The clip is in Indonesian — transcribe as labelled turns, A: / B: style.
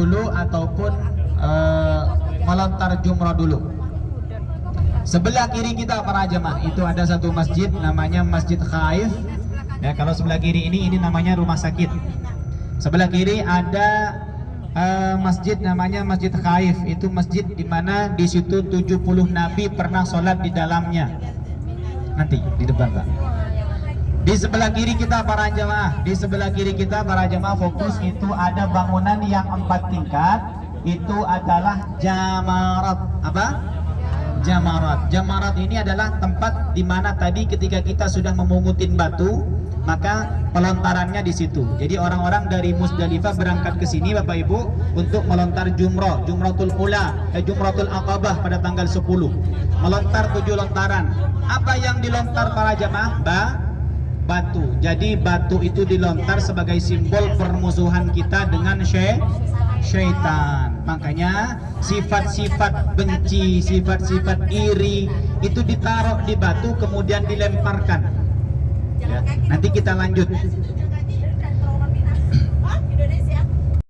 A: dulu ataupun uh, melontar jumroh dulu. Sebelah kiri kita para jemaah itu ada satu masjid namanya Masjid Khaif. Ya, kalau sebelah kiri ini ini namanya rumah sakit. Sebelah kiri ada uh, masjid namanya Masjid Khaif. Itu masjid di mana di situ 70 nabi pernah sholat di dalamnya. Nanti di depan, Pak. Di sebelah kiri kita para jemaah, di sebelah kiri kita para jemaah fokus itu ada bangunan yang empat tingkat. Itu adalah jamarat. Apa? Jamarat. Jamarat ini adalah tempat di mana tadi ketika kita sudah memungutin batu, maka pelontarannya di situ. Jadi orang-orang dari Musdalifah berangkat ke sini Bapak Ibu untuk melontar jumroh, jumratul ula, eh, jumratul aqabah pada tanggal 10. Melontar tujuh lontaran. Apa yang dilontar para jamaah? Ba batu. Jadi batu itu dilontar sebagai simbol permusuhan kita dengan sy syaitan. Makanya sifat-sifat benci, sifat-sifat iri itu ditaruh di batu kemudian dilemparkan. Ya. Nanti kita lanjut.